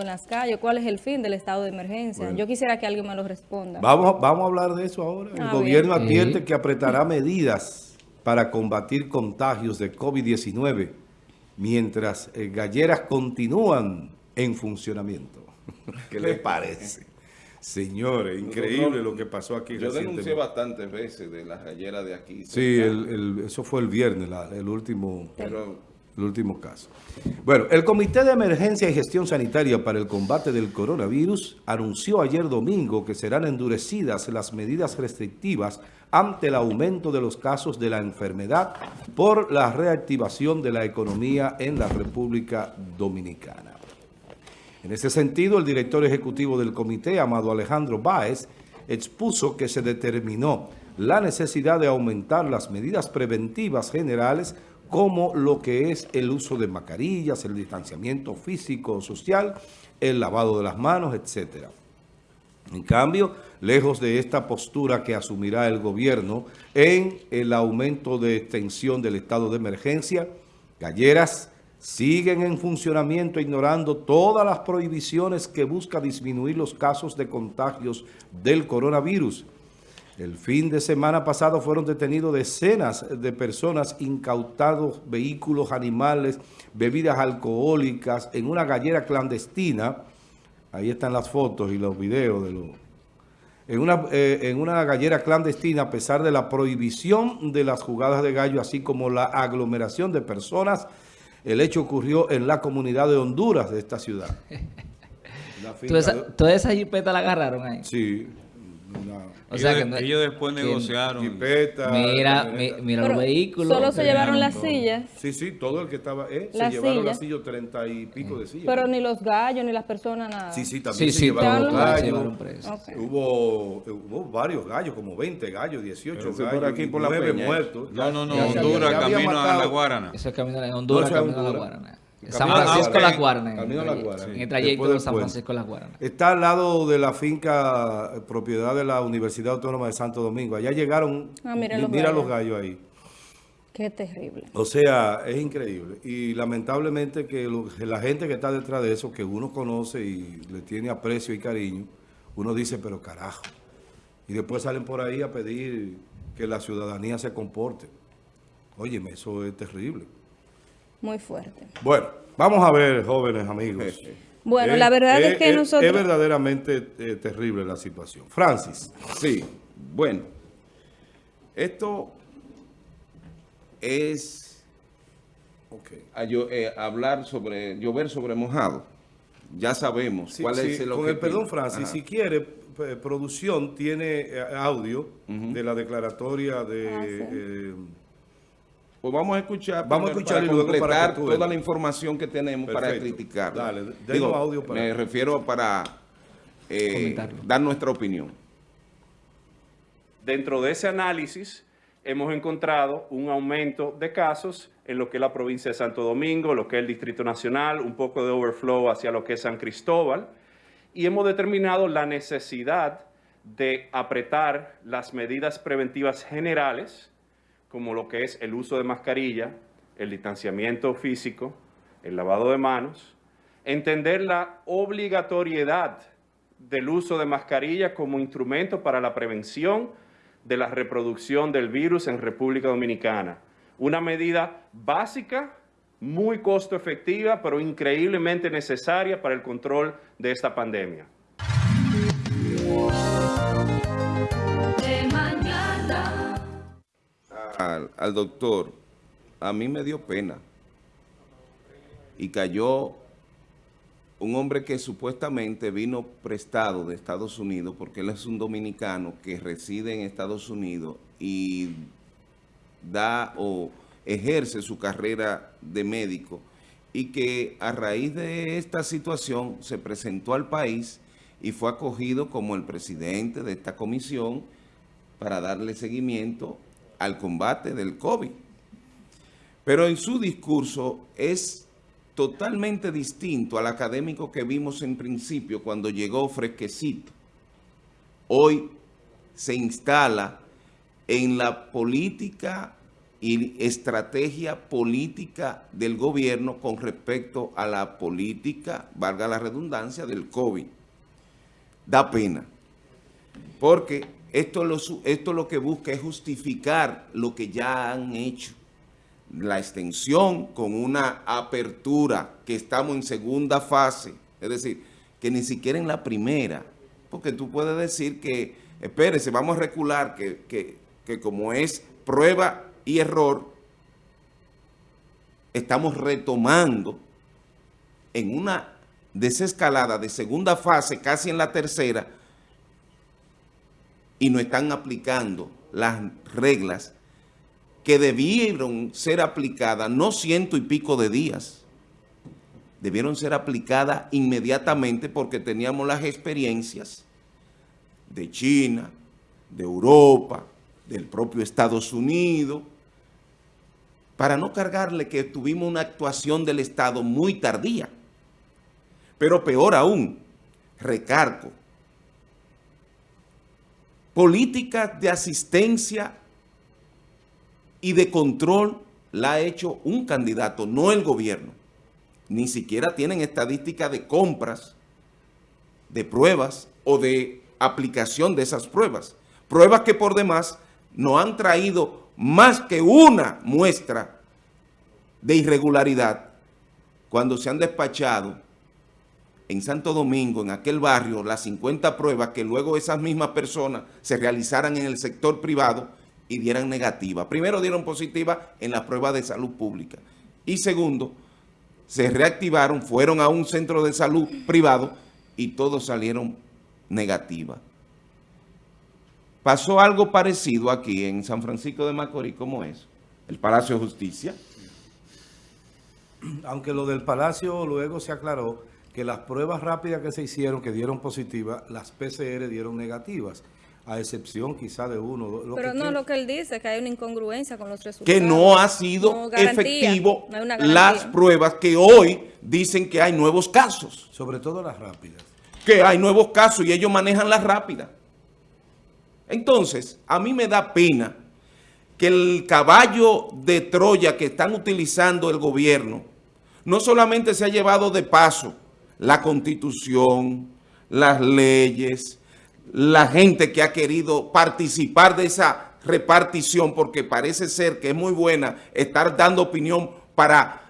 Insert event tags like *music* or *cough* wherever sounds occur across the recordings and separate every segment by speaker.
Speaker 1: en las calles, cuál es el fin del estado de emergencia. Yo quisiera que alguien me lo responda.
Speaker 2: Vamos, vamos a hablar de eso ahora. El
Speaker 1: Ah,
Speaker 2: gobierno
Speaker 1: bien.
Speaker 2: advierte que apretará medidas para combatir contagios de COVID-19 mientras eh, galleras continúan en funcionamiento. *laughs* ¿Qué le parece? Señores, increíble lo que pasó aquí
Speaker 3: Yo denuncié bastantes veces de las galleras de aquí.
Speaker 2: Sí, el- el- eso fue el viernes, la- el último...
Speaker 3: Pero
Speaker 2: el último caso. Bueno, el Comité de Emergencia y Gestión Sanitaria para el Combate del Coronavirus anunció ayer domingo que serán endurecidas las medidas restrictivas ante el aumento de los casos de la enfermedad por la reactivación de la economía en la República Dominicana. En ese sentido, el director ejecutivo del comité, Amado Alejandro Báez, expuso que se determinó la necesidad de aumentar las medidas preventivas generales como lo que es el uso de mascarillas, el distanciamiento físico, social, el lavado de las manos, etcétera. En cambio, lejos de esta postura que asumirá el gobierno en el aumento de extensión del estado de emergencia, galleras siguen en funcionamiento ignorando todas las prohibiciones que busca disminuir los casos de contagios del coronavirus. El fin de semana pasado fueron detenidos decenas de personas, incautados vehículos, animales, bebidas alcohólicas en una gallera clandestina. Ahí están las fotos y los videos de los... En una, eh, en una gallera clandestina a pesar de la prohibición de las jugadas de gallo, así como la aglomeración de personas. El hecho ocurrió en la comunidad de Honduras de esta ciudad. *laughs*
Speaker 4: Toda esa, toda esa jipeta la agarraron ahí.
Speaker 2: Sí.
Speaker 4: O sea
Speaker 5: ellos,
Speaker 4: que no-
Speaker 5: ellos después
Speaker 4: que-
Speaker 5: negociaron.
Speaker 2: jipeta,
Speaker 4: Mira, mi- mira
Speaker 1: Pero
Speaker 4: los vehículos.
Speaker 1: Solo se llevaron las
Speaker 4: todo.
Speaker 1: sillas,
Speaker 2: Sí, sí, todo el que estaba... Eh, se
Speaker 1: Las
Speaker 2: llevaron las
Speaker 1: sillas.
Speaker 2: sillas, treinta y pico de sillas.
Speaker 1: pero ni los gallos, ni las personas, nada.
Speaker 2: Sí, sí,
Speaker 4: Sí,
Speaker 2: también se
Speaker 4: sí,
Speaker 2: llevaron los gallos.
Speaker 4: llevaron presos.
Speaker 1: Ok.
Speaker 2: Hubo, hubo varios gallos, como 20 gallos, 18
Speaker 3: Pero fue
Speaker 2: gallos,
Speaker 3: por aquí, por la
Speaker 2: nueve
Speaker 3: Peña.
Speaker 2: muertos.
Speaker 5: No, no, no, Honduras, camino a la Guarana.
Speaker 4: Eso es camino a la. Guarana. San Francisco. Las Guaranas.
Speaker 2: Camino a
Speaker 4: En el-. En trayecto de San. Francisco Las Guaranas.
Speaker 2: Está al lado de la finca eh, propiedad de la Universidad Autónoma de Santo Domingo. Allá llegaron,
Speaker 1: Ah, miren
Speaker 2: mi-
Speaker 1: los
Speaker 2: mira
Speaker 1: gallos.
Speaker 2: los gallos ahí.
Speaker 1: Qué terrible.
Speaker 2: O sea, es increíble. Y lamentablemente que lo- que la gente que está detrás de eso, que uno conoce y le tiene aprecio y cariño, uno dice, pero carajo. Y después salen por ahí a pedir que la ciudadanía se comporte. Óyeme, eso es terrible.
Speaker 1: Muy fuerte.
Speaker 2: Bueno, vamos a ver, jóvenes amigos.
Speaker 1: Bueno,
Speaker 2: Eh,
Speaker 1: la verdad es
Speaker 2: eh,
Speaker 1: que
Speaker 2: eh,
Speaker 1: nosotros...
Speaker 2: Es verdaderamente eh, terrible la situación. Francis.
Speaker 3: sí, bueno. Esto es
Speaker 2: Ok.
Speaker 3: a yo- eh, hablar sobre, llover sobre mojado. Ya sabemos
Speaker 2: Sí,
Speaker 3: cuál
Speaker 2: sí,
Speaker 3: es el
Speaker 2: con el
Speaker 3: objetivo.
Speaker 2: perdón, Francis,
Speaker 3: Ajá.
Speaker 2: si quiere, producción tiene audio de la declaratoria de...
Speaker 1: Ah, sí.
Speaker 3: Pues vamos a escuchar,
Speaker 2: Vamos a escuchar
Speaker 3: para
Speaker 2: y luego para
Speaker 3: toda la información que tenemos para criticarla.
Speaker 2: Dale,
Speaker 3: Digo,
Speaker 2: audio para-
Speaker 3: Me refiero para eh, dar nuestra opinión.
Speaker 6: Dentro de ese análisis hemos encontrado un aumento de casos en lo que es la provincia de Santo Domingo, lo que es el Distrito Nacional, un poco de overflow hacia lo que es San Cristóbal, y hemos determinado la necesidad de apretar las medidas preventivas generales, como lo que es el uso de mascarilla, el distanciamiento físico, el lavado de manos, entender la obligatoriedad del uso de mascarilla como instrumento para la prevención de la reproducción del virus en República Dominicana. Una medida básica, muy costo efectiva, pero increíblemente necesaria para el control de esta pandemia.
Speaker 3: Al, doctor, a mí me dio pena. Y cayó un hombre que supuestamente vino prestado de Estados Unidos, porque él es un dominicano que reside en Estados Unidos y da o ejerce su carrera de médico y que a raíz de esta situación se presentó al país y fue acogido como el presidente de esta comisión para darle seguimiento al combate del COVID. Pero en su discurso es totalmente distinto al académico que vimos en principio cuando llegó fresquecito. Hoy se instala en la política y estrategia política del gobierno con respecto a la política, valga la redundancia, del COVID. Da pena, porque esto lo, esto lo que busca es justificar lo que ya han hecho. La extensión con una apertura que estamos en segunda fase, es decir, que ni siquiera en la primera, porque tú puedes decir que, espérese, vamos a recular, que, que, que como es prueba y error, estamos retomando en una desescalada de segunda fase, casi en la tercera, y no están aplicando las reglas que debieron ser aplicadas, no ciento y pico de días, debieron ser aplicadas inmediatamente porque teníamos las experiencias de China, de Europa, del propio Estados Unidos, para no cargarle que tuvimos una actuación del Estado muy tardía. Pero peor aún, recargo, políticas de asistencia y de control la ha hecho un candidato, no el gobierno. Ni siquiera tienen estadística de compras, de pruebas o de aplicación de esas pruebas. Pruebas que por demás no han traído más que una muestra de irregularidad cuando se han despachado en Santo Domingo, en aquel barrio, las 50 pruebas que luego esas mismas personas se realizaran en el sector privado y dieran negativa. Primero dieron positiva en la prueba de salud pública y segundo, se reactivaron, fueron a un centro de salud privado y todos salieron negativas. Pasó algo parecido aquí en San Francisco de Macorís, ¿cómo es? El Palacio de Justicia.
Speaker 2: Aunque lo del Palacio luego se aclaró que las pruebas rápidas que se hicieron, que dieron positivas, las PCR dieron negativas, a excepción quizá de uno.
Speaker 1: Lo Pero no, lo que él dice, que hay una incongruencia con los resultados.
Speaker 3: Que no ha sido efectivo las pruebas que hoy dicen que hay nuevos casos.
Speaker 2: Sobre todo las rápidas.
Speaker 3: Que hay nuevos casos y ellos manejan las rápidas. Entonces, a mí me da pena que el caballo de Troya que están utilizando el gobierno no solamente se ha llevado de paso la constitución, las leyes, la gente que ha querido participar de esa repartición porque parece ser que es muy buena estar dando opinión para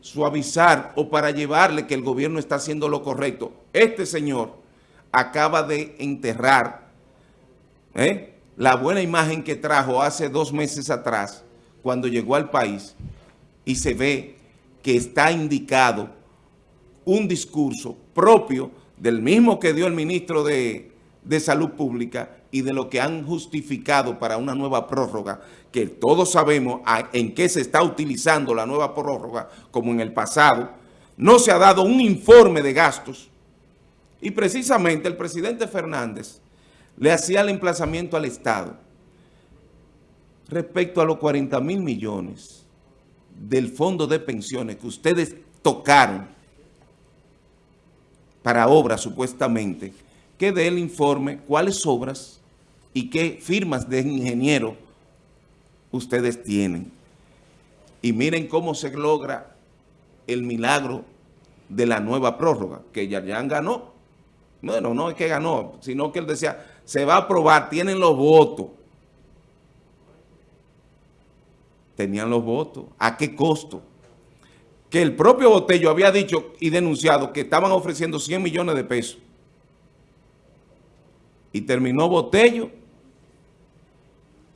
Speaker 3: suavizar o para llevarle que el gobierno está haciendo lo correcto. Este señor acaba de enterrar ¿eh? la buena imagen que trajo hace dos meses atrás, cuando llegó al país, y se ve que está indicado un discurso propio del mismo que dio el ministro de, de Salud Pública y de lo que han justificado para una nueva prórroga, que todos sabemos en qué se está utilizando la nueva prórroga, como en el pasado, no se ha dado un informe de gastos, y precisamente el presidente Fernández le hacía el emplazamiento al Estado respecto a los 40 mil millones del fondo de pensiones que ustedes tocaron para obras supuestamente, que dé el informe cuáles obras y qué firmas de ingeniero ustedes tienen. Y miren cómo se logra el milagro de la nueva prórroga, que ya ganó. Bueno, no es que ganó, sino que él decía, se va a aprobar, tienen los votos. Tenían los votos. ¿A qué costo? Que el propio Botello había dicho y denunciado que estaban ofreciendo 100 millones de pesos. Y terminó Botello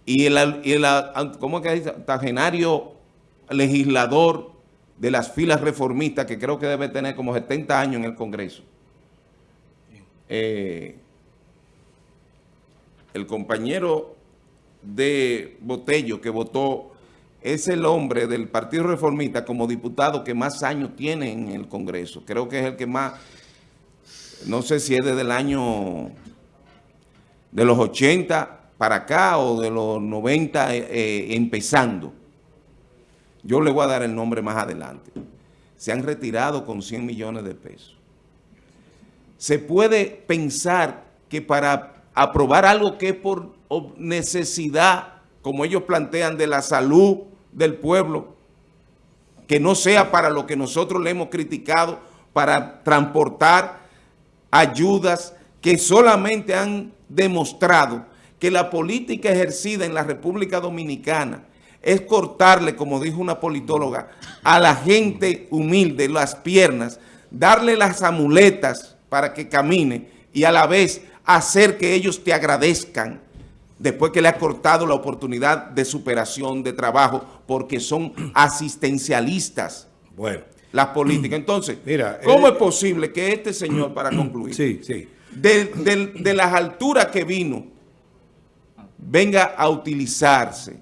Speaker 3: y el, y el ¿cómo que dice? Tagenario legislador de las filas reformistas, que creo que debe tener como 70 años en el Congreso. Eh, el compañero de Botello que votó, es el hombre del Partido Reformista como diputado que más años tiene en el Congreso. Creo que es el que más, no sé si es desde el año de los 80 para acá o de los 90 eh, eh, empezando. Yo le voy a dar el nombre más adelante. Se han retirado con 100 millones de pesos. Se puede pensar que para aprobar algo que es por necesidad, como ellos plantean, de la salud del pueblo, que no sea para lo que nosotros le hemos criticado, para transportar ayudas que solamente han demostrado que la política ejercida en la República Dominicana es cortarle, como dijo una politóloga, a la gente humilde las piernas, darle las amuletas para que camine y a la vez hacer que ellos te agradezcan después que le ha cortado la oportunidad de superación, de trabajo, porque son asistencialistas
Speaker 2: Bueno,
Speaker 3: las políticas. Entonces,
Speaker 2: Mira,
Speaker 3: ¿cómo
Speaker 2: eh,
Speaker 3: es posible que este señor, para concluir,
Speaker 2: sí, sí.
Speaker 3: de, de- de las alturas que vino, venga a utilizarse,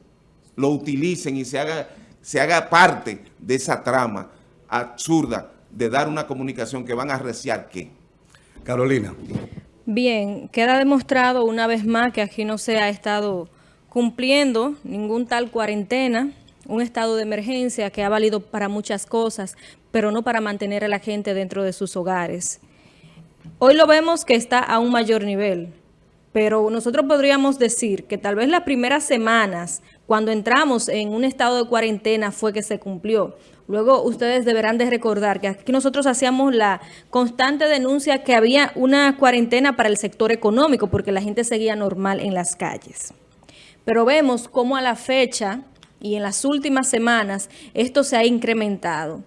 Speaker 3: lo utilicen y se haga, se haga parte de esa trama absurda de dar una comunicación que van a arreciar qué?
Speaker 2: Carolina.
Speaker 1: Bien, queda demostrado una vez más que aquí no se ha estado cumpliendo ningún tal cuarentena, un estado de emergencia que ha valido para muchas cosas, pero no para mantener a la gente dentro de sus hogares. Hoy lo vemos que está a un mayor nivel, pero nosotros podríamos decir que tal vez las primeras semanas, cuando entramos en un estado de cuarentena, fue que se cumplió. Luego ustedes deberán de recordar que aquí nosotros hacíamos la constante denuncia que había una cuarentena para el sector económico, porque la gente seguía normal en las calles. Pero vemos cómo a la fecha y en las últimas semanas esto se ha incrementado.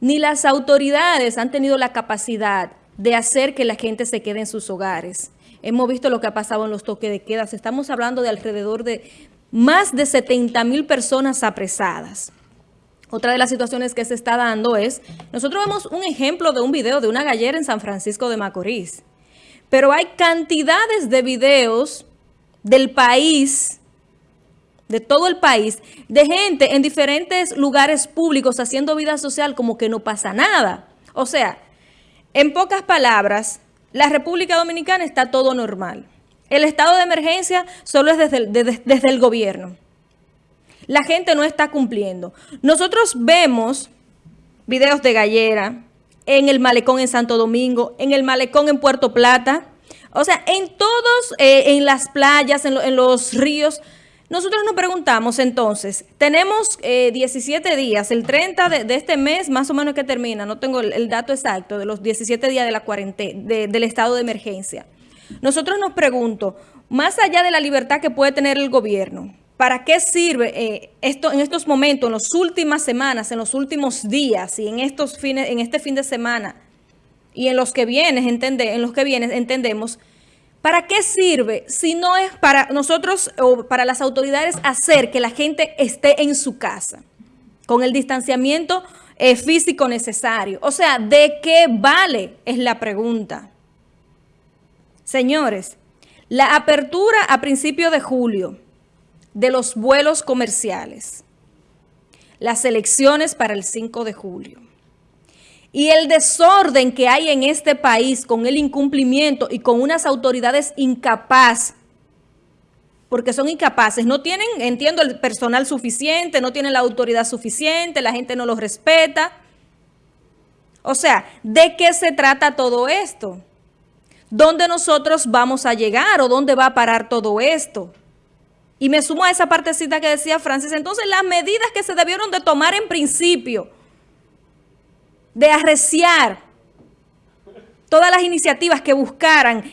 Speaker 1: Ni las autoridades han tenido la capacidad de hacer que la gente se quede en sus hogares. Hemos visto lo que ha pasado en los toques de queda. Estamos hablando de alrededor de más de 70 mil personas apresadas. Otra de las situaciones que se está dando es, nosotros vemos un ejemplo de un video de una gallera en San Francisco de Macorís, pero hay cantidades de videos del país, de todo el país, de gente en diferentes lugares públicos haciendo vida social como que no pasa nada. O sea, en pocas palabras, la República Dominicana está todo normal. El estado de emergencia solo es desde el, el gobierno. La gente no está cumpliendo. Nosotros vemos videos de gallera en el malecón en Santo Domingo, en el malecón en Puerto Plata, o sea, en todos, eh, en las playas, en los ríos. Nosotros nos preguntamos entonces, tenemos eh, 17 días, el 30 de, este mes más o menos que termina, no tengo el, dato exacto de los 17 días de la cuarentena, de- del estado de emergencia. Nosotros nos pregunto, más allá de la libertad que puede tener el gobierno, ¿para qué sirve eh, esto en estos momentos, en las últimas semanas, en los últimos días y en estos fines, en este fin de semana y en los que vienen, entende, en los que vienen entendemos, ¿para qué sirve si no es para nosotros o para las autoridades hacer que la gente esté en su casa con el distanciamiento eh, físico necesario? O sea, ¿de qué vale? Es la pregunta. Señores, la apertura a principios de julio de los vuelos comerciales, las elecciones para el 5 de julio y el desorden que hay en este país con el incumplimiento y con unas autoridades incapaces, porque son incapaces, no tienen, entiendo, el personal suficiente, no tienen la autoridad suficiente, la gente no los respeta. O sea, ¿de qué se trata todo esto? ¿Dónde nosotros vamos a llegar o dónde va a parar todo esto? Y me sumo a esa partecita que decía Francis. Entonces, las medidas que se debieron de tomar en principio, de arreciar todas las iniciativas que buscaran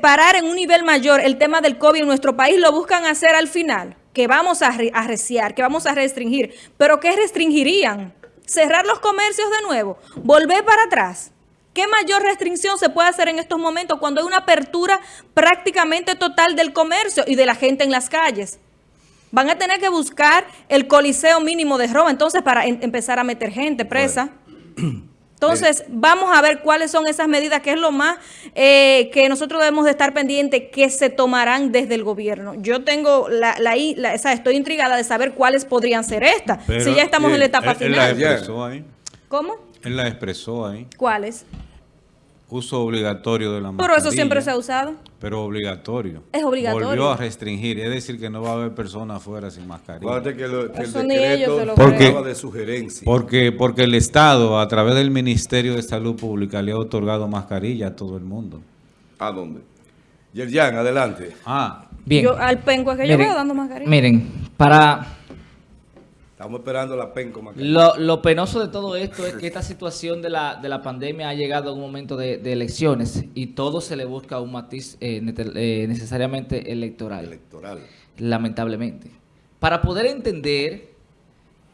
Speaker 1: parar en un nivel mayor el tema del COVID en nuestro país, lo buscan hacer al final, que vamos a arre- arreciar, que vamos a restringir. ¿Pero qué restringirían? ¿Cerrar los comercios de nuevo? ¿Volver para atrás? ¿Qué mayor restricción se puede hacer en estos momentos cuando hay una apertura prácticamente total del comercio y de la gente en las calles? Van a tener que buscar el coliseo mínimo de Roma, entonces, para em- empezar a meter gente presa. *clears throat* Entonces, vamos a ver cuáles son esas medidas, que es lo más eh, que nosotros debemos de estar pendientes que se tomarán desde el gobierno. Yo tengo la, estoy intrigada de saber cuáles podrían ser estas,
Speaker 5: Pero,
Speaker 1: si ya estamos en la
Speaker 5: bien,
Speaker 1: etapa
Speaker 5: él- Él la
Speaker 1: final.
Speaker 5: expresó ahí.
Speaker 1: ¿Cómo?
Speaker 5: Él la expresó ahí.
Speaker 1: ¿Cuáles?
Speaker 5: Uso obligatorio de la
Speaker 1: Pero
Speaker 5: mascarilla.
Speaker 1: eso siempre se ha usado.
Speaker 5: Pero obligatorio.
Speaker 1: Es obligatorio.
Speaker 5: Volvió a restringir. Es decir, que no va a haber personas afuera sin mascarilla.
Speaker 2: Acuérdate que, lo- que el
Speaker 1: Eso ni ellos
Speaker 2: decreto
Speaker 1: se lo
Speaker 5: Porque-
Speaker 2: de sugerencia.
Speaker 5: Porque, porque el Estado, a través del Ministerio de Salud Pública, le ha otorgado mascarilla a todo el mundo.
Speaker 3: ¿A dónde?
Speaker 2: Yerjan, adelante.
Speaker 5: Ah,
Speaker 4: Bien.
Speaker 1: Yo, al penco que yo
Speaker 4: Miren,
Speaker 1: veo dando mascarilla.
Speaker 4: Miren, para,
Speaker 2: Estamos esperando la PEN como.
Speaker 4: Lo, lo penoso de todo esto es que esta situación de la, de la pandemia ha llegado a un momento de, de elecciones y todo se le busca un matiz eh, eh, necesariamente electoral,
Speaker 2: Electoral.
Speaker 4: lamentablemente. Para poder entender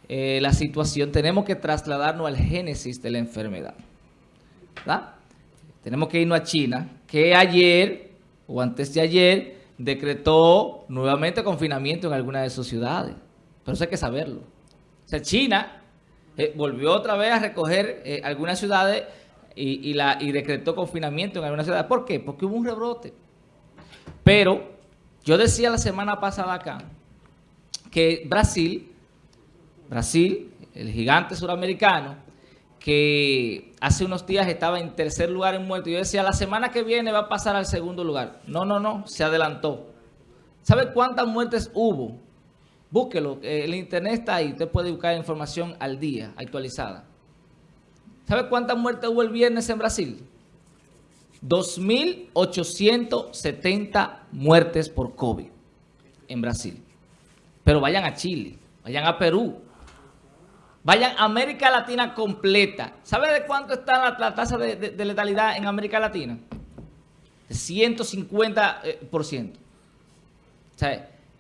Speaker 4: eh, la situación tenemos que trasladarnos al génesis de la enfermedad. ¿verdad? Tenemos que irnos a China, que ayer o antes de ayer decretó nuevamente confinamiento en algunas de sus ciudades. Pero eso hay que saberlo. O sea, China eh, volvió otra vez a recoger eh, algunas ciudades y, y la, y decretó confinamiento en algunas ciudades. ¿Por qué? Porque hubo un rebrote. Pero yo decía la semana pasada acá que Brasil, Brasil, el gigante suramericano, que hace unos días estaba en tercer lugar en muertos. Yo decía, la semana que viene va a pasar al segundo lugar. No, no, no, se adelantó. ¿Sabe cuántas muertes hubo? Búsquelo, eh, el internet está ahí, usted puede buscar información al día, actualizada. ¿Sabe cuántas muertes hubo el viernes en Brasil? 2.870 muertes por COVID en Brasil. Pero vayan a Chile, vayan a Perú, vayan a América Latina completa. ¿Sabe de cuánto está la, la tasa de, letalidad en América Latina? De 150%. eh, por ciento.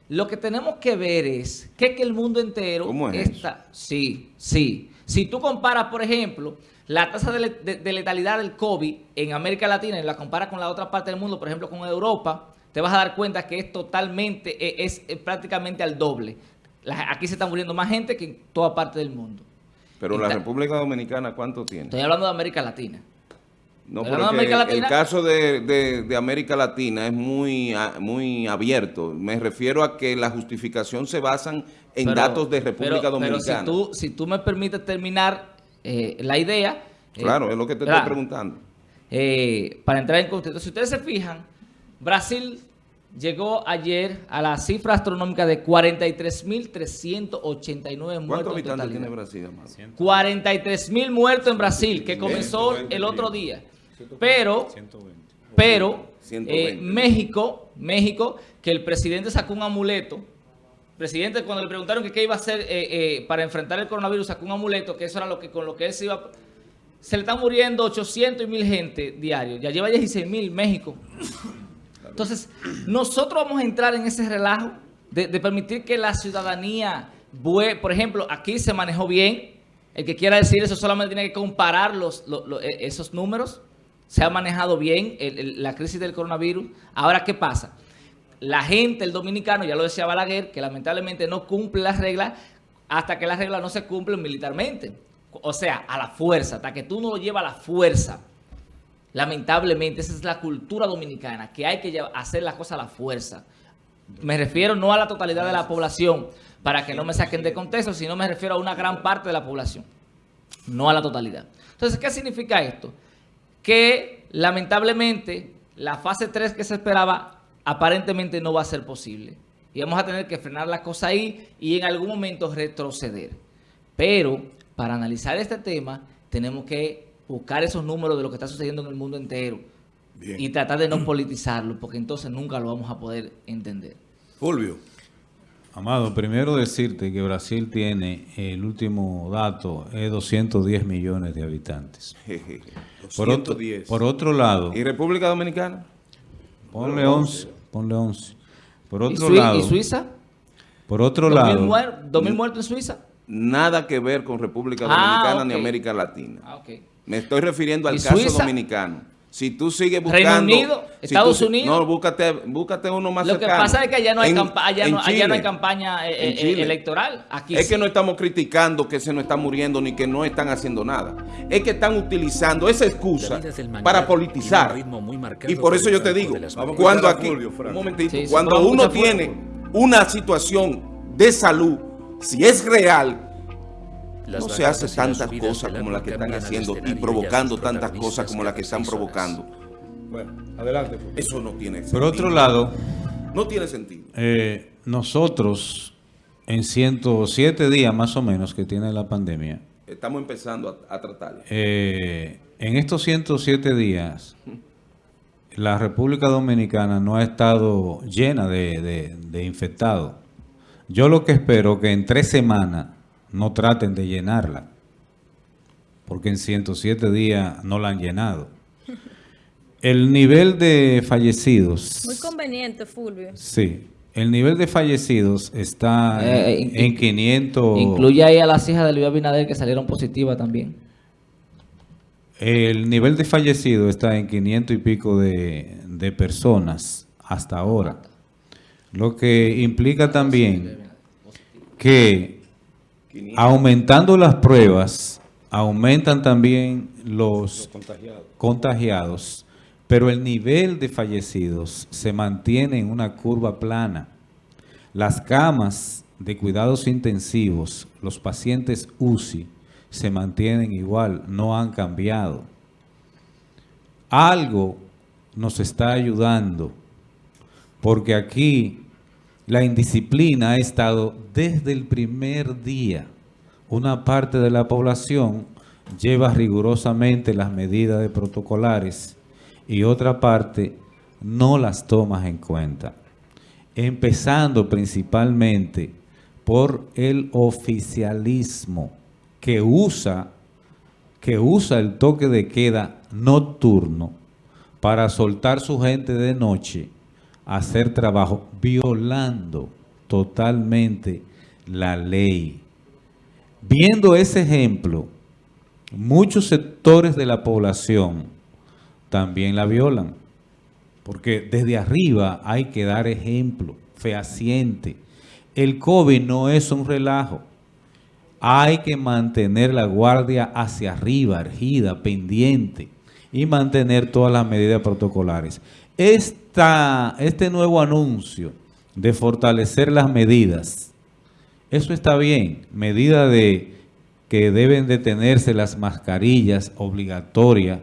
Speaker 4: Lo que tenemos que ver es que, que el mundo entero
Speaker 3: ¿Cómo es
Speaker 4: está... Sí, sí. Si tú comparas, por ejemplo, la tasa de, le- de- de letalidad del COVID en América Latina y la comparas con la otra parte del mundo, por ejemplo, con Europa, te vas a dar cuenta que es totalmente, eh, es, eh, prácticamente al doble. La- aquí se está muriendo más gente que en toda parte del mundo.
Speaker 3: Pero
Speaker 4: Y
Speaker 3: la República Dominicana, ¿cuánto tiene?
Speaker 4: Estoy hablando de América Latina.
Speaker 3: No,
Speaker 4: Pero América Latina-
Speaker 3: el caso de, de- de América Latina es muy, muy abierto. Me refiero a que la justificación se basan en
Speaker 4: Pero-
Speaker 3: datos de República
Speaker 4: pero-
Speaker 3: Dominicana.
Speaker 4: Pero si tú, si tú me permites terminar eh, la idea... eh,
Speaker 3: Claro, es lo que te estoy preguntando.
Speaker 4: Eh, para entrar en contexto, si ustedes se fijan, Brasil llegó ayer a la cifra astronómica de 43.389 muertos.
Speaker 3: ¿Cuántos habitantes
Speaker 4: totalidad.
Speaker 3: tiene Brasil, amado?
Speaker 4: 43 mil muertos en Brasil, que comenzó
Speaker 3: 120
Speaker 4: el otro día. Pero,
Speaker 5: 120.
Speaker 4: pero
Speaker 3: 120.
Speaker 4: eh, México, México, que el presidente sacó un amuleto. Presidente, cuando le preguntaron que qué iba a hacer eh, eh, para enfrentar el coronavirus, sacó un amuleto, que eso era lo que con lo que él se iba. Se le están muriendo 800 y mil gente diario. Ya lleva 16 mil México. Entonces, nosotros vamos a entrar en ese relajo de, de permitir que la ciudadanía, por ejemplo, aquí se manejó bien. El que quiera decir eso solamente tiene que comparar los, lo- lo- esos números. Se ha manejado bien el- el- la crisis del coronavirus. Ahora, ¿qué pasa? La gente, el dominicano, ya lo decía Balaguer, que lamentablemente no cumple las reglas hasta que las reglas no se cumplen militarmente. O sea, a la fuerza, hasta que tú no lo llevas a la fuerza. Lamentablemente, esa es la cultura dominicana, que hay que hacer las cosas a la fuerza. Me refiero no a la totalidad de la población, para que no me saquen de contexto, sino me refiero a una gran parte de la población, no a la totalidad. Entonces, ¿qué significa esto? Que lamentablemente la fase 3 que se esperaba aparentemente no va a ser posible. Y vamos a tener que frenar la cosa ahí y en algún momento retroceder. Pero para analizar este tema tenemos que buscar esos números de lo que está sucediendo en el mundo entero
Speaker 2: Bien.
Speaker 4: y tratar de no politizarlo, porque entonces nunca lo vamos a poder entender.
Speaker 2: Fulvio.
Speaker 5: Amado, primero decirte que Brasil tiene, el último dato, es 210 millones de habitantes. *laughs* Por otro,
Speaker 2: 210.
Speaker 5: por otro lado,
Speaker 3: ¿Y República Dominicana?
Speaker 5: ponle 11, ponle 11. Por
Speaker 4: ¿Y,
Speaker 5: otro
Speaker 4: Sui-
Speaker 5: lado,
Speaker 4: y Suiza?
Speaker 5: por otro
Speaker 4: ¿Dos mil,
Speaker 5: lado,
Speaker 4: muer- dos mil muertos en Suiza?
Speaker 3: Nada que ver con República
Speaker 4: Ah,
Speaker 3: Dominicana ni América Latina.
Speaker 4: Ah.
Speaker 3: Me estoy refiriendo al
Speaker 4: ¿Y
Speaker 3: caso
Speaker 4: Suiza?
Speaker 3: dominicano. Si tú sigues
Speaker 4: Reino
Speaker 3: buscando...
Speaker 4: Unido,
Speaker 3: si
Speaker 4: Estados
Speaker 3: tú-
Speaker 4: Unidos.
Speaker 3: No, búscate, búscate uno más
Speaker 4: Lo que
Speaker 3: cercano.
Speaker 4: pasa es que allá no hay,
Speaker 3: En-
Speaker 4: campa- allá
Speaker 3: en
Speaker 4: no, allá no hay
Speaker 3: Chile.
Speaker 4: campaña eh,
Speaker 3: En
Speaker 4: eh,
Speaker 3: Chile.
Speaker 4: electoral. Aquí
Speaker 3: Es
Speaker 4: sí.
Speaker 3: que no estamos criticando que se nos está muriendo ni que no están haciendo nada. Es que están utilizando esa excusa
Speaker 7: mañana
Speaker 3: para politizar.
Speaker 7: muy marcado
Speaker 3: Y por eso yo te digo, cuando aquí, un momentito,
Speaker 4: Sí,
Speaker 3: cuando uno tiene una situación de salud, si es real, no se hace tantas cosas como las que están haciendo y provocando tantas cosas como las que están provocando.
Speaker 2: Bueno, adelante.
Speaker 3: Eso no tiene sentido.
Speaker 5: por otro lado,
Speaker 3: No tiene sentido.
Speaker 5: eh, nosotros en 107 días más o menos que tiene la pandemia,
Speaker 3: Estamos empezando a, a tratarlo.
Speaker 5: Eh, en estos 107 días, la República Dominicana no ha estado llena de, de- de infectados. Yo lo que espero que en tres semanas no traten de llenarla, porque en 107 días no la han llenado. El nivel de fallecidos...
Speaker 1: Muy conveniente, Fulvio.
Speaker 5: Sí, el nivel de fallecidos está
Speaker 4: Eh,
Speaker 5: en,
Speaker 4: in-
Speaker 5: en 500...
Speaker 4: Incluye ahí a las hijas de Luis Abinader que salieron positivas también.
Speaker 5: El nivel de fallecidos está en 500 y pico de, de personas hasta ahora. Lo que implica también que aumentando las pruebas, aumentan también los contagiados, pero el nivel de fallecidos se mantiene en una curva plana. Las camas de cuidados intensivos, los pacientes UCI, se mantienen igual, no han cambiado. Algo nos está ayudando, porque aquí la indisciplina ha estado desde el primer día. Una parte de la población lleva rigurosamente las medidas de protocolares y otra parte no las toma en cuenta. Empezando principalmente por el oficialismo que usa, que usa el toque de queda nocturno para soltar su gente de noche hacer trabajo violando totalmente la ley. Viendo ese ejemplo, muchos sectores de la población también la violan. Porque desde arriba hay que dar ejemplo fehaciente. El COVID no es un relajo. Hay que mantener la guardia hacia arriba, ergida, pendiente y mantener todas las medidas protocolares. Esta, este nuevo anuncio de fortalecer las medidas, eso está bien, medida de que deben de tenerse las mascarillas obligatorias,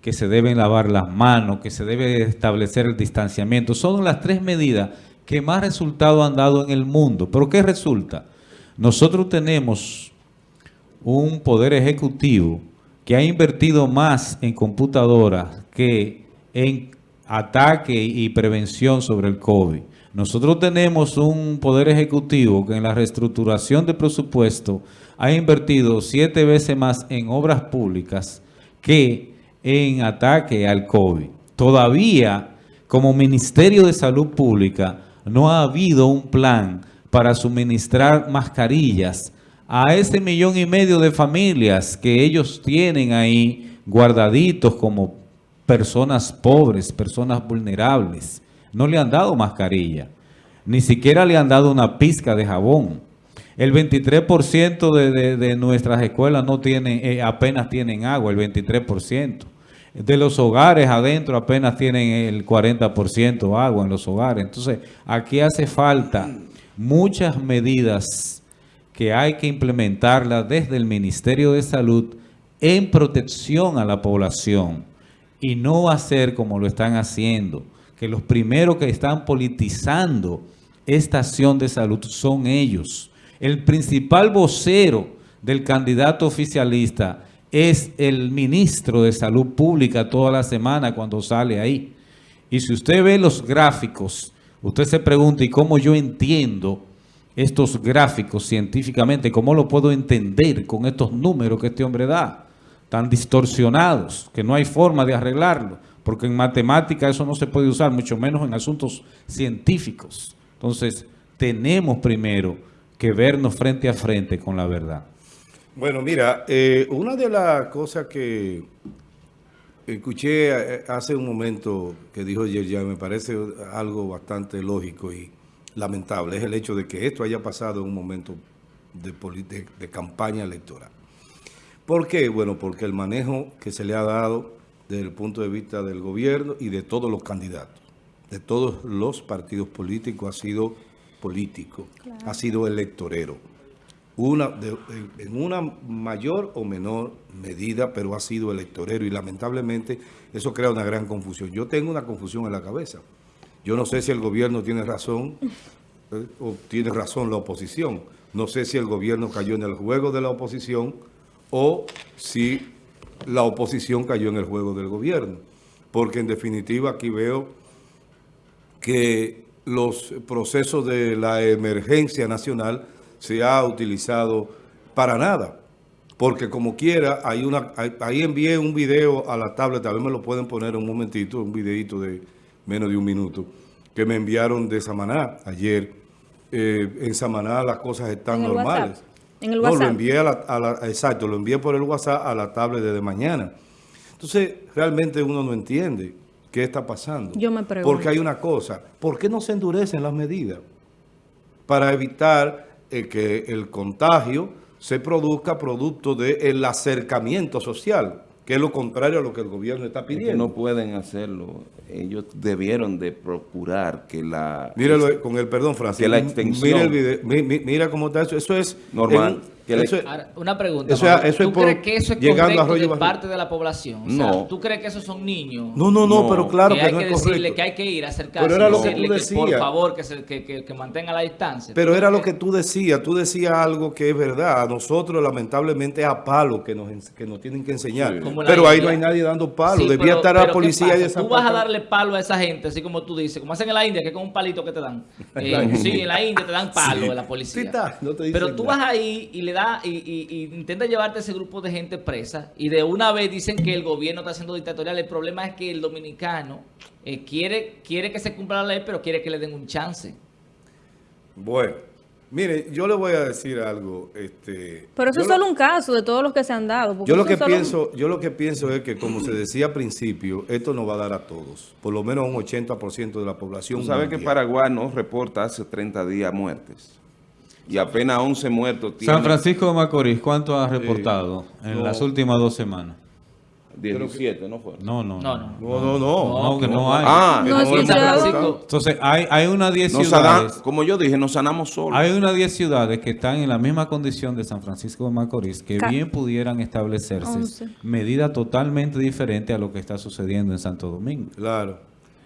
Speaker 5: que se deben lavar las manos, que se debe establecer el distanciamiento. Son las tres medidas que más resultado han dado en el mundo. ¿Pero qué resulta? Nosotros tenemos un poder ejecutivo que ha invertido más en computadoras que en ataque y prevención sobre el COVID. Nosotros tenemos un poder ejecutivo que en la reestructuración de presupuesto ha invertido siete veces más en obras públicas que en ataque al COVID. Todavía, como Ministerio de Salud Pública, no ha habido un plan para suministrar mascarillas a ese millón y medio de familias que ellos tienen ahí guardaditos como personas pobres, personas vulnerables. No le han dado mascarilla, ni siquiera le han dado una pizca de jabón. El 23% de, de, nuestras escuelas no tienen, eh, apenas tienen agua, el 23%. De los hogares adentro apenas tienen el 40% agua en los hogares. Entonces, aquí hace falta muchas medidas que hay que implementarlas desde el Ministerio de Salud en protección a la población y no hacer como lo están haciendo, que los primeros que están politizando esta acción de salud son ellos. El principal vocero del candidato oficialista es el ministro de Salud Pública toda la semana cuando sale ahí. Y si usted ve los gráficos, usted se pregunta, ¿y cómo yo entiendo estos gráficos científicamente? ¿Cómo lo puedo entender con estos números que este hombre da? Tan distorsionados, que no hay forma de arreglarlo. Porque en matemática eso no se puede usar, mucho menos en asuntos científicos. Entonces, tenemos primero que vernos frente a frente con la verdad.
Speaker 2: Bueno, mira, eh, una de las cosas que escuché hace un momento que dijo Yerja, me parece algo bastante lógico y lamentable, es el hecho de que esto haya pasado en un momento de, de, de campaña electoral. ¿Por qué? Bueno, porque el manejo que se le ha dado desde el punto de vista del gobierno y de todos los candidatos, de todos los partidos políticos, ha sido político, claro. ha sido electorero. Una, de, en una mayor o menor medida, pero ha sido electorero y lamentablemente eso crea una gran confusión. Yo tengo una confusión en la cabeza. Yo no sé si el gobierno tiene razón o tiene razón la oposición. No sé si el gobierno cayó en el juego de la oposición o si la oposición cayó en el juego del gobierno. Porque en definitiva aquí veo que los procesos de la emergencia nacional se ha utilizado para nada. Porque como quiera, hay una, ahí envié un video a la tablet, tal vez me lo pueden poner un momentito, un videito de menos de un minuto, que me enviaron de Samaná ayer. Eh, en Samaná las cosas están
Speaker 1: En el
Speaker 2: normales.
Speaker 1: WhatsApp. En el
Speaker 2: No, lo
Speaker 1: WhatsApp.
Speaker 2: envié a la, a la- exacto, lo envié por el WhatsApp a la tablet desde mañana. Entonces, realmente uno no entiende qué está pasando.
Speaker 1: Yo me pregunto.
Speaker 2: Porque hay una cosa, ¿por qué no se endurecen las medidas? Para evitar eh, que el contagio se produzca producto del acercamiento social, que es lo contrario a lo que el gobierno está
Speaker 3: Es que
Speaker 2: pidiendo.
Speaker 3: no pueden hacerlo. Ellos debieron de procurar que la...
Speaker 2: Míralo con el perdón, Francisco.
Speaker 3: Que la extensión-
Speaker 2: Mira, el video, mi- mi- mira cómo está eso. Eso es
Speaker 3: Normal.
Speaker 2: en-
Speaker 3: Que la-
Speaker 2: eso es-
Speaker 4: Ahora, una pregunta.
Speaker 2: Eso es- eso es
Speaker 4: ¿Tú
Speaker 2: por-
Speaker 4: crees que eso es
Speaker 2: llegando a
Speaker 4: correcto
Speaker 2: Arroyo
Speaker 4: de
Speaker 2: Barrio.
Speaker 4: parte de la población? O sea,
Speaker 3: No.
Speaker 4: ¿Tú crees que esos son niños?
Speaker 2: no, no, no,
Speaker 3: No,
Speaker 2: pero claro
Speaker 4: que
Speaker 2: que,
Speaker 4: hay
Speaker 2: no
Speaker 4: que
Speaker 2: es
Speaker 4: decirle
Speaker 2: correcto.
Speaker 4: que hay que ir a acercarse.
Speaker 2: Pero era
Speaker 4: y
Speaker 2: lo que
Speaker 4: decirle
Speaker 2: tú
Speaker 4: que, por
Speaker 2: decías.
Speaker 4: favor, que, se, que, que, que mantenga la distancia.
Speaker 2: Pero
Speaker 4: ¿Tú
Speaker 2: era lo que tú decías, tú decías algo que es verdad. A nosotros, lamentablemente, es a palo que nos, que nos tienen que enseñar.
Speaker 4: La
Speaker 2: Pero ahí no hay nadie dando palo.
Speaker 4: Sí,
Speaker 2: Debía
Speaker 4: pero-
Speaker 2: estar la
Speaker 4: pero ¿qué
Speaker 2: policía y
Speaker 4: Tú vas a darle palo a esa gente, así como tú dices, como hacen en la India, que es con un palito que te dan. *laughs* Eh, sí, en la India te dan palo de la policía.
Speaker 2: Sí
Speaker 4: pero tú vas ahí y le da y, y, y intenta llevarte a ese grupo de gente presa y de una vez dicen que el gobierno está siendo dictatorial. El problema es que el dominicano eh, quiere, quiere que se cumpla la ley, pero quiere que le den un chance.
Speaker 2: Bueno, mire, yo le voy a decir algo. Este,
Speaker 1: Pero eso es
Speaker 2: lo-
Speaker 1: solo un caso de todos los que se han dado. porque
Speaker 2: Yo lo que
Speaker 1: un-
Speaker 2: pienso, yo lo que pienso es que como se decía al principio, esto no va a dar a todos, por lo menos a un 80% de la población.
Speaker 3: Tú sabes que. Paraguay no reporta hace 30 días muertes. Y apenas 11 muertos tiene.
Speaker 5: San Francisco de Macorís, ¿cuánto ha reportado en
Speaker 2: no.
Speaker 5: las últimas dos semanas?
Speaker 3: 17, ¿no fue?
Speaker 5: No, no,
Speaker 4: No,
Speaker 5: no.
Speaker 4: no.
Speaker 2: No, no, no.
Speaker 5: No, que no hay.
Speaker 3: Ah,
Speaker 1: No, dado-
Speaker 2: no.
Speaker 5: Entonces, hay, hay unas 10
Speaker 3: nos sana-
Speaker 5: ciudades.
Speaker 3: como yo dije, nos sanamos solos.
Speaker 5: Hay unas 10 ciudades que están en la misma condición de San Francisco de Macorís que
Speaker 1: Ca-
Speaker 5: bien pudieran establecerse
Speaker 1: Once.
Speaker 5: medidas totalmente diferentes a lo que está sucediendo en Santo Domingo
Speaker 2: Claro.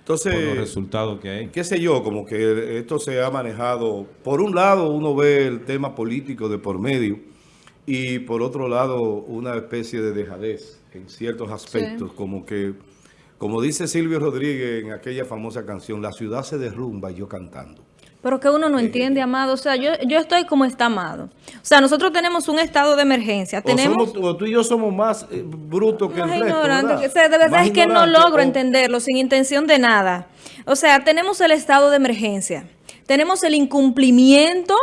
Speaker 5: Por los
Speaker 2: Entonces,
Speaker 5: resultados que hay.
Speaker 2: qué sé yo, como que esto se ha manejado, por un lado uno ve el tema político de por medio y por otro lado una especie de dejadez en ciertos aspectos, como que, como dice Silvio Rodríguez en aquella famosa canción, la ciudad se derrumba y yo cantando.
Speaker 1: Pero que uno no entiende, Amado. O sea, yo, yo estoy como está Amado. O sea, nosotros tenemos un estado de emergencia.
Speaker 2: O,
Speaker 1: Tenemos...
Speaker 2: somos- o tú y yo somos más eh, brutos que
Speaker 1: Más
Speaker 2: el resto, ¿verdad?
Speaker 1: o sea, de verdad
Speaker 2: Más
Speaker 1: es que no logro
Speaker 2: o-
Speaker 1: entenderlo sin intención de nada. O sea, tenemos el estado de emergencia, tenemos el incumplimiento,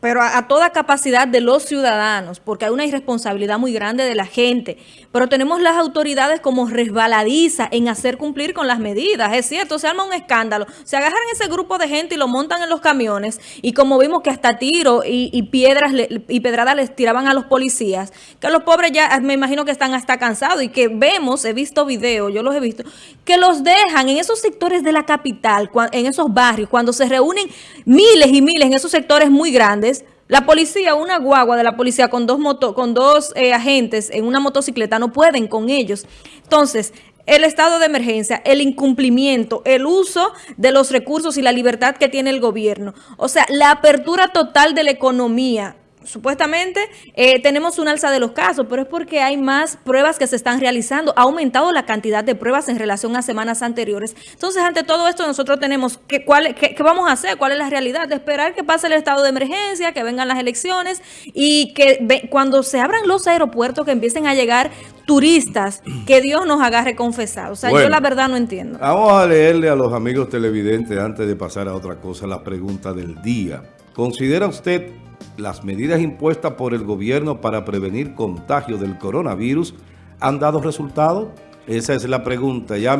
Speaker 1: pero a, a toda capacidad de los ciudadanos, porque hay una irresponsabilidad muy grande de la gente, pero tenemos las autoridades como resbaladizas en hacer cumplir con las medidas, es cierto, se arma un escándalo, se agarran ese grupo de gente y lo montan en los camiones, y como vimos que hasta tiro y, piedras le- y pedradas les tiraban a los policías, que los pobres ya me imagino que están hasta cansados. Y que vemos, he visto videos, yo los he visto, que los dejan en esos sectores de la capital, en esos barrios, cuando se reúnen miles y miles en esos sectores muy grandes, la policía, una guagua de la policía con dos moto, con dos eh, agentes en una motocicleta no pueden con ellos. Entonces, el estado de emergencia, el incumplimiento, el uso de los recursos y la libertad que tiene el gobierno. O sea, la apertura total de la economía. Supuestamente eh, tenemos un alza de los casos, pero es porque hay más pruebas que se están realizando. Ha aumentado la cantidad de pruebas en relación a semanas anteriores. Entonces, ante todo esto, nosotros tenemos que, ¿cuál, qué, qué vamos a hacer? ¿Cuál es la realidad? De esperar que pase el estado de emergencia, que vengan las elecciones y que ve- cuando se abran los aeropuertos, que empiecen a llegar turistas, que Dios nos agarre confesados. O sea,
Speaker 2: Bueno.
Speaker 1: yo la verdad no entiendo.
Speaker 2: Vamos a leerle a los amigos televidentes, antes de pasar a otra cosa, la pregunta del día. ¿Considera usted las medidas impuestas por el gobierno para prevenir contagio del coronavirus han dado resultado? Esa es la pregunta. Llame